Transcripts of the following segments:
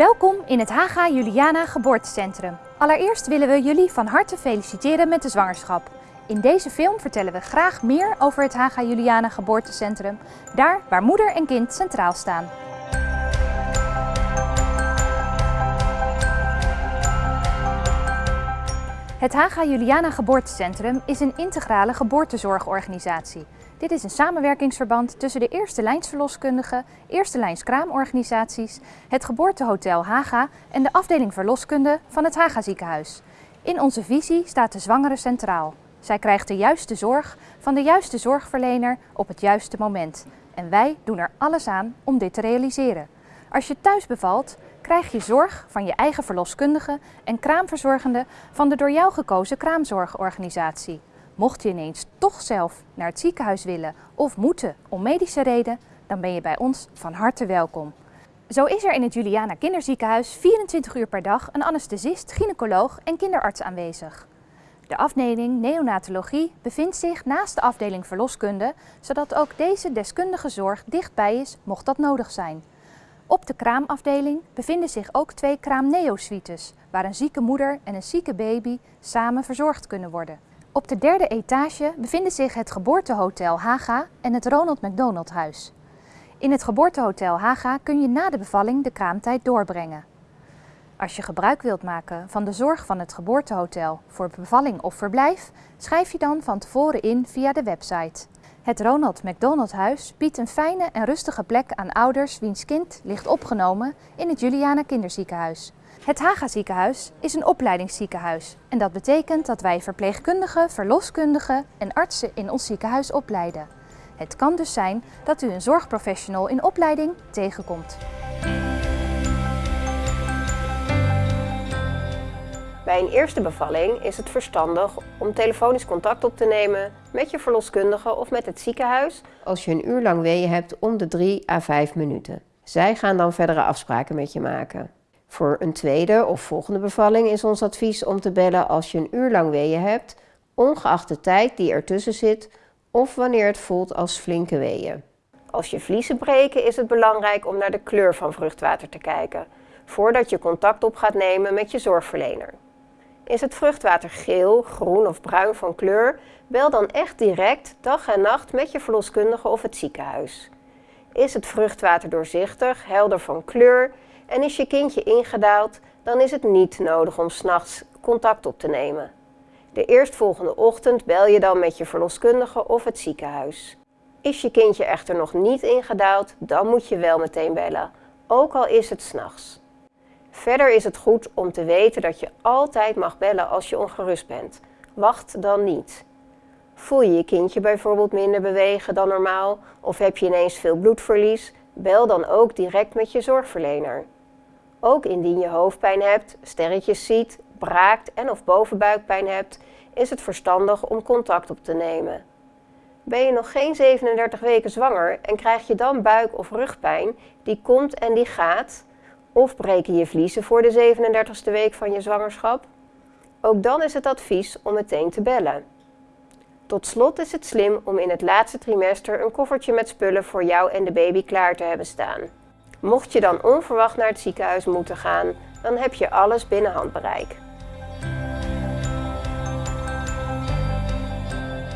Welkom in het Haga Juliana Geboortecentrum. Allereerst willen we jullie van harte feliciteren met de zwangerschap. In deze film vertellen we graag meer over het Haga Juliana Geboortecentrum, daar waar moeder en kind centraal staan. Het Haga Juliana Geboortecentrum is een integrale geboortezorgorganisatie. Dit is een samenwerkingsverband tussen de eerste lijnsverloskundigen, eerste lijns kraamorganisaties, het geboortehotel Haga en de afdeling verloskunde van het Haga ziekenhuis. In onze visie staat de zwangere centraal. Zij krijgt de juiste zorg van de juiste zorgverlener op het juiste moment. En wij doen er alles aan om dit te realiseren. Als je thuis bevalt, krijg je zorg van je eigen verloskundige en kraamverzorgende van de door jou gekozen kraamzorgorganisatie. Mocht je ineens toch zelf naar het ziekenhuis willen of moeten om medische reden, dan ben je bij ons van harte welkom. Zo is er in het Juliana Kinderziekenhuis 24 uur per dag een anesthesist, gynaecoloog en kinderarts aanwezig. De afdeling neonatologie bevindt zich naast de afdeling verloskunde, zodat ook deze deskundige zorg dichtbij is mocht dat nodig zijn. Op de kraamafdeling bevinden zich ook twee kraamneo-suites, waar een zieke moeder en een zieke baby samen verzorgd kunnen worden. Op de derde etage bevinden zich het geboortehotel Haga en het Ronald McDonald Huis. In het geboortehotel Haga kun je na de bevalling de kraamtijd doorbrengen. Als je gebruik wilt maken van de zorg van het geboortehotel voor bevalling of verblijf, schrijf je dan van tevoren in via de website. Het Ronald McDonald Huis biedt een fijne en rustige plek aan ouders wiens kind ligt opgenomen in het Juliana Kinderziekenhuis. Het Haga ziekenhuis is een opleidingsziekenhuis en dat betekent dat wij verpleegkundigen, verloskundigen en artsen in ons ziekenhuis opleiden. Het kan dus zijn dat u een zorgprofessional in opleiding tegenkomt. Bij een eerste bevalling is het verstandig om telefonisch contact op te nemen met je verloskundige of met het ziekenhuis als je een uur lang weeën hebt om de 3 à 5 minuten. Zij gaan dan verdere afspraken met je maken. Voor een tweede of volgende bevalling is ons advies om te bellen als je een uur lang weeën hebt, ongeacht de tijd die ertussen zit of wanneer het voelt als flinke weeën. Als je vliezen breken is het belangrijk om naar de kleur van vruchtwater te kijken, voordat je contact op gaat nemen met je zorgverlener. Is het vruchtwater geel, groen of bruin van kleur, bel dan echt direct dag en nacht met je verloskundige of het ziekenhuis. Is het vruchtwater doorzichtig, helder van kleur en is je kindje ingedaald, dan is het niet nodig om s'nachts contact op te nemen. De eerstvolgende ochtend bel je dan met je verloskundige of het ziekenhuis. Is je kindje echter nog niet ingedaald, dan moet je wel meteen bellen, ook al is het s'nachts. Verder is het goed om te weten dat je altijd mag bellen als je ongerust bent. Wacht dan niet. Voel je je kindje bijvoorbeeld minder bewegen dan normaal of heb je ineens veel bloedverlies? Bel dan ook direct met je zorgverlener. Ook indien je hoofdpijn hebt, sterretjes ziet, braakt en of bovenbuikpijn hebt, is het verstandig om contact op te nemen. Ben je nog geen 37 weken zwanger en krijg je dan buik- of rugpijn, die komt en die gaat, of breken je vliezen voor de 37ste week van je zwangerschap? Ook dan is het advies om meteen te bellen. Tot slot is het slim om in het laatste trimester een koffertje met spullen voor jou en de baby klaar te hebben staan. Mocht je dan onverwacht naar het ziekenhuis moeten gaan, dan heb je alles binnen handbereik.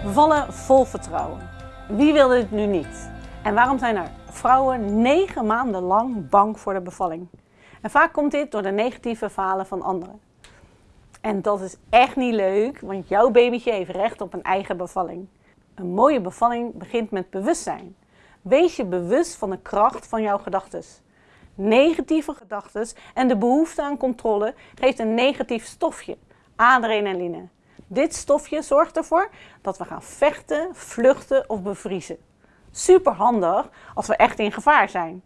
Bevallen vol vertrouwen. Wie wil dit nu niet? En waarom zijn er vrouwen negen maanden lang bang voor de bevalling? En vaak komt dit door de negatieve verhalen van anderen. En dat is echt niet leuk, want jouw babytje heeft recht op een eigen bevalling. Een mooie bevalling begint met bewustzijn. Wees je bewust van de kracht van jouw gedachten. Negatieve gedachten en de behoefte aan controle geeft een negatief stofje, adrenaline. Dit stofje zorgt ervoor dat we gaan vechten, vluchten of bevriezen. Super handig als we echt in gevaar zijn,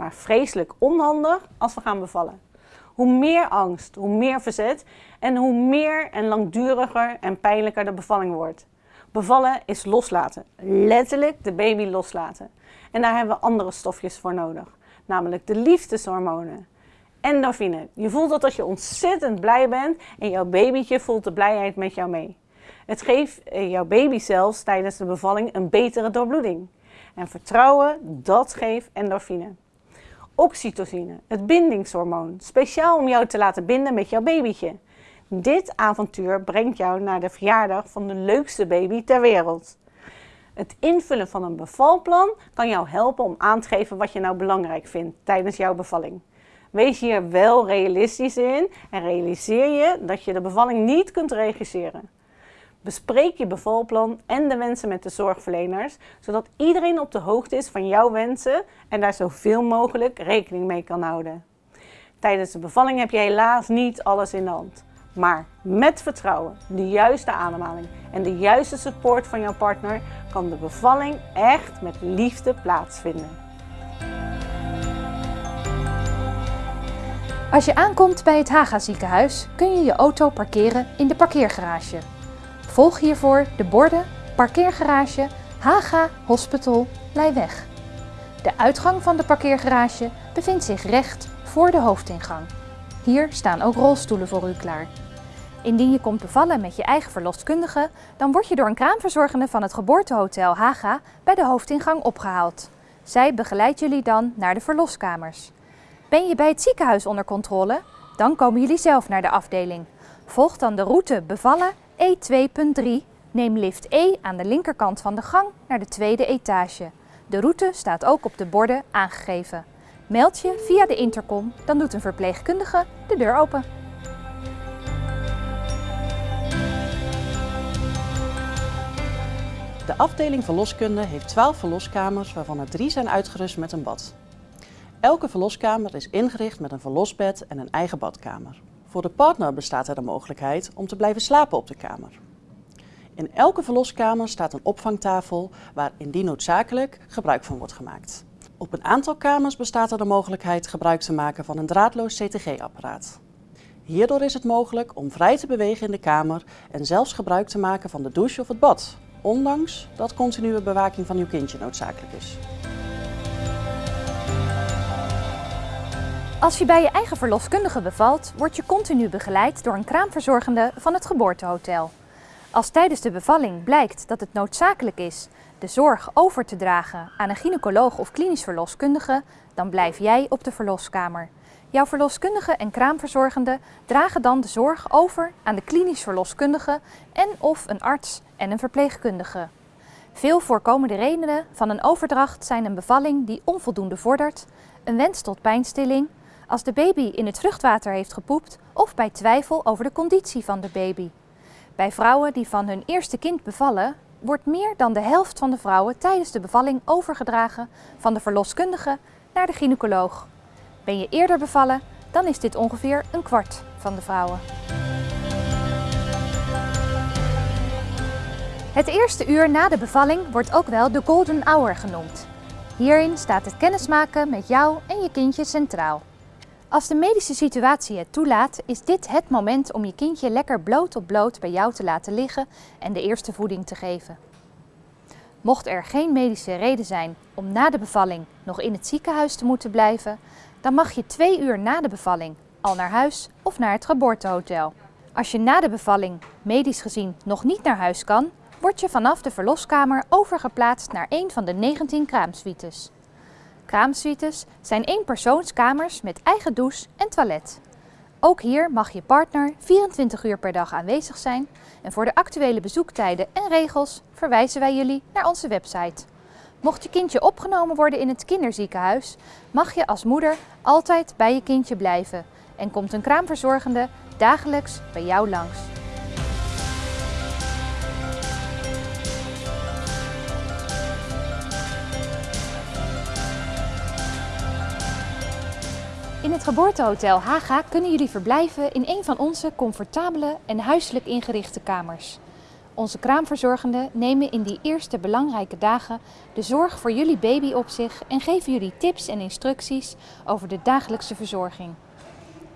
maar vreselijk onhandig als we gaan bevallen. Hoe meer angst, hoe meer verzet en hoe meer en langduriger en pijnlijker de bevalling wordt. Bevallen is loslaten, letterlijk de baby loslaten. En daar hebben we andere stofjes voor nodig, namelijk de liefdeshormonen. Endorfine. Je voelt dat als je ontzettend blij bent en jouw babytje voelt de blijheid met jou mee. Het geeft eh, jouw baby zelfs tijdens de bevalling een betere doorbloeding. En vertrouwen, dat geeft endorfine. Oxytocine, het bindingshormoon, speciaal om jou te laten binden met jouw babytje. Dit avontuur brengt jou naar de verjaardag van de leukste baby ter wereld. Het invullen van een bevalplan kan jou helpen om aan te geven wat je nou belangrijk vindt tijdens jouw bevalling. Wees hier wel realistisch in en realiseer je dat je de bevalling niet kunt regisseren. Bespreek je bevalplan en de wensen met de zorgverleners, zodat iedereen op de hoogte is van jouw wensen en daar zoveel mogelijk rekening mee kan houden. Tijdens de bevalling heb je helaas niet alles in de hand. Maar met vertrouwen, de juiste ademhaling en de juiste support van jouw partner kan de bevalling echt met liefde plaatsvinden. Als je aankomt bij het Haga ziekenhuis kun je je auto parkeren in de parkeergarage. Volg hiervoor de borden Parkeergarage Haga Hospital Leiweg. De uitgang van de parkeergarage bevindt zich recht voor de hoofdingang. Hier staan ook rolstoelen voor u klaar. Indien je komt bevallen met je eigen verloskundige, dan word je door een kraamverzorgende van het geboortehotel Haga bij de hoofdingang opgehaald. Zij begeleidt jullie dan naar de verloskamers. Ben je bij het ziekenhuis onder controle? Dan komen jullie zelf naar de afdeling. Volg dan de route bevallen E2.3. Neem lift E aan de linkerkant van de gang naar de tweede etage. De route staat ook op de borden aangegeven. Meld je via de intercom, dan doet een verpleegkundige de deur open. De afdeling verloskunde heeft 12 verloskamers waarvan er 3 zijn uitgerust met een bad. Elke verloskamer is ingericht met een verlosbed en een eigen badkamer. Voor de partner bestaat er de mogelijkheid om te blijven slapen op de kamer. In elke verloskamer staat een opvangtafel waar indien noodzakelijk gebruik van wordt gemaakt. Op een aantal kamers bestaat er de mogelijkheid gebruik te maken van een draadloos CTG-apparaat. Hierdoor is het mogelijk om vrij te bewegen in de kamer en zelfs gebruik te maken van de douche of het bad, ondanks dat continue bewaking van uw kindje noodzakelijk is. Als je bij je eigen verloskundige bevalt, word je continu begeleid door een kraamverzorgende van het geboortehotel. Als tijdens de bevalling blijkt dat het noodzakelijk is de zorg over te dragen aan een gynaecoloog of klinisch verloskundige, dan blijf jij op de verloskamer. Jouw verloskundige en kraamverzorgende dragen dan de zorg over aan de klinisch verloskundige en of een arts en een verpleegkundige. Veel voorkomende redenen van een overdracht zijn een bevalling die onvoldoende vordert, een wens tot pijnstilling, als de baby in het vruchtwater heeft gepoept of bij twijfel over de conditie van de baby. Bij vrouwen die van hun eerste kind bevallen, wordt meer dan de helft van de vrouwen tijdens de bevalling overgedragen van de verloskundige naar de gynaecoloog. Ben je eerder bevallen, dan is dit ongeveer een kwart van de vrouwen. Het eerste uur na de bevalling wordt ook wel de golden hour genoemd. Hierin staat het kennismaken met jou en je kindje centraal. Als de medische situatie het toelaat, is dit het moment om je kindje lekker bloot op bloot bij jou te laten liggen en de eerste voeding te geven. Mocht er geen medische reden zijn om na de bevalling nog in het ziekenhuis te moeten blijven, dan mag je twee uur na de bevalling al naar huis of naar het geboortehotel. Als je na de bevalling medisch gezien nog niet naar huis kan, word je vanaf de verloskamer overgeplaatst naar een van de 19 kraamsuites. Kraamsuites zijn eenpersoonskamers met eigen douche en toilet. Ook hier mag je partner 24 uur per dag aanwezig zijn en voor de actuele bezoektijden en regels verwijzen wij jullie naar onze website. Mocht je kindje opgenomen worden in het kinderziekenhuis, mag je als moeder altijd bij je kindje blijven en komt een kraamverzorgende dagelijks bij jou langs. In het geboortehotel Haga kunnen jullie verblijven in een van onze comfortabele en huiselijk ingerichte kamers. Onze kraamverzorgenden nemen in die eerste belangrijke dagen de zorg voor jullie baby op zich en geven jullie tips en instructies over de dagelijkse verzorging.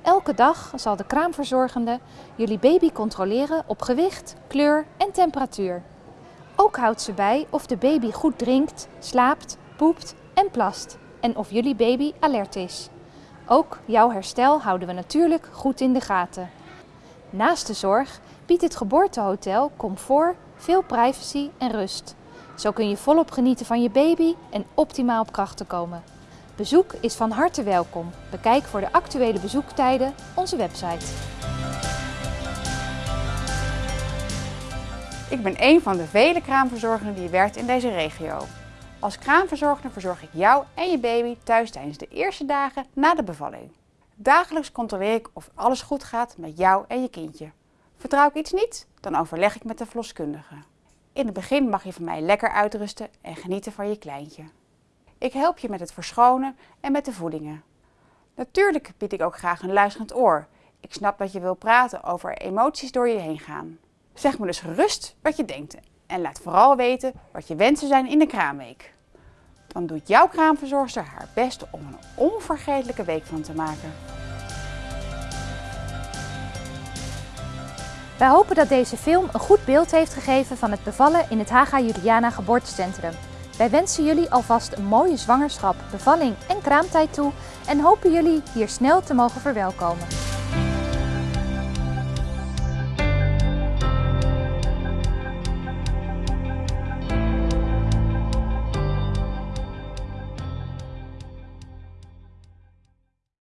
Elke dag zal de kraamverzorgende jullie baby controleren op gewicht, kleur en temperatuur. Ook houdt ze bij of de baby goed drinkt, slaapt, poept en plast en of jullie baby alert is. Ook jouw herstel houden we natuurlijk goed in de gaten. Naast de zorg biedt het geboortehotel comfort, veel privacy en rust. Zo kun je volop genieten van je baby en optimaal op krachten komen. Bezoek is van harte welkom. Bekijk voor de actuele bezoektijden onze website. Ik ben een van de vele kraamverzorgenden die werkt in deze regio. Als kraamverzorger verzorg ik jou en je baby thuis tijdens de eerste dagen na de bevalling. Dagelijks controleer ik of alles goed gaat met jou en je kindje. Vertrouw ik iets niet, dan overleg ik met de verloskundige. In het begin mag je van mij lekker uitrusten en genieten van je kleintje. Ik help je met het verschonen en met de voedingen. Natuurlijk bied ik ook graag een luisterend oor. Ik snap dat je wil praten over emoties door je heen gaan. Zeg me dus gerust wat je denkt en laat vooral weten wat je wensen zijn in de kraamweek. Dan doet jouw kraamverzorgster haar best om een onvergetelijke week van te maken. Wij hopen dat deze film een goed beeld heeft gegeven van het bevallen in het Haga Juliana Geboortecentrum. Wij wensen jullie alvast een mooie zwangerschap, bevalling en kraamtijd toe en hopen jullie hier snel te mogen verwelkomen.